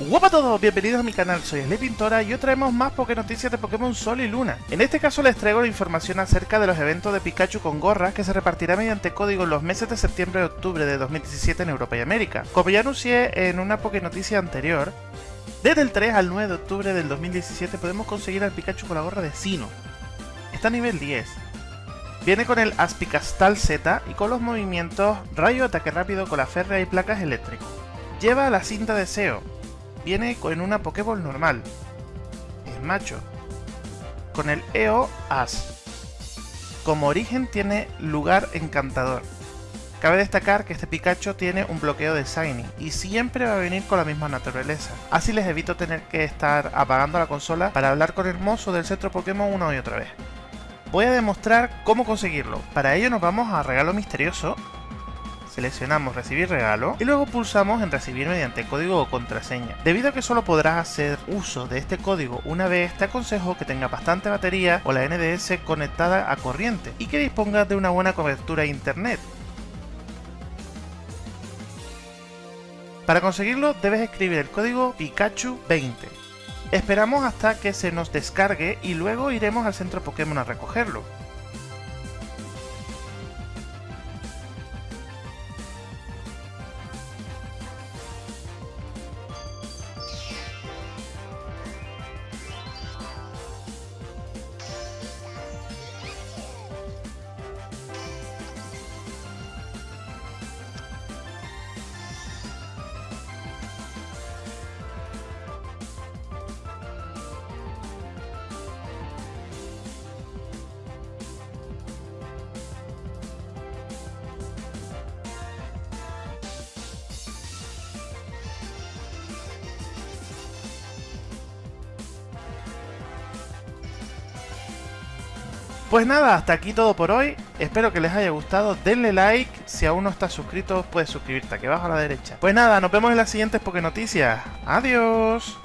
Hola a todos, bienvenidos a mi canal, soy Sle Pintora y hoy traemos más Poké Noticias de Pokémon Sol y Luna. En este caso les traigo la información acerca de los eventos de Pikachu con gorras que se repartirá mediante código en los meses de septiembre y octubre de 2017 en Europa y América. Como ya anuncié en una Poké Noticia anterior, desde el 3 al 9 de octubre del 2017 podemos conseguir al Pikachu con la gorra de Sino. Está a nivel 10. Viene con el Aspicastal Z y con los movimientos Rayo, Ataque Rápido, con la férrea y placas eléctrico. Lleva la cinta de SEO, viene con una Pokéball normal. Es macho. Con el EO As. Como origen tiene lugar encantador. Cabe destacar que este Pikachu tiene un bloqueo de Shiny y siempre va a venir con la misma naturaleza. Así les evito tener que estar apagando la consola para hablar con el mozo del centro Pokémon una y otra vez. Voy a demostrar cómo conseguirlo. Para ello nos vamos a Regalo Misterioso seleccionamos recibir regalo y luego pulsamos en recibir mediante código o contraseña. Debido a que solo podrás hacer uso de este código una vez, te aconsejo que tenga bastante batería o la NDS conectada a corriente y que dispongas de una buena cobertura internet. Para conseguirlo debes escribir el código Pikachu20. Esperamos hasta que se nos descargue y luego iremos al centro Pokémon a recogerlo. Pues nada, hasta aquí todo por hoy. Espero que les haya gustado. Denle like. Si aún no estás suscrito, puedes suscribirte aquí abajo a la derecha. Pues nada, nos vemos en las siguientes Poké Noticias. Adiós.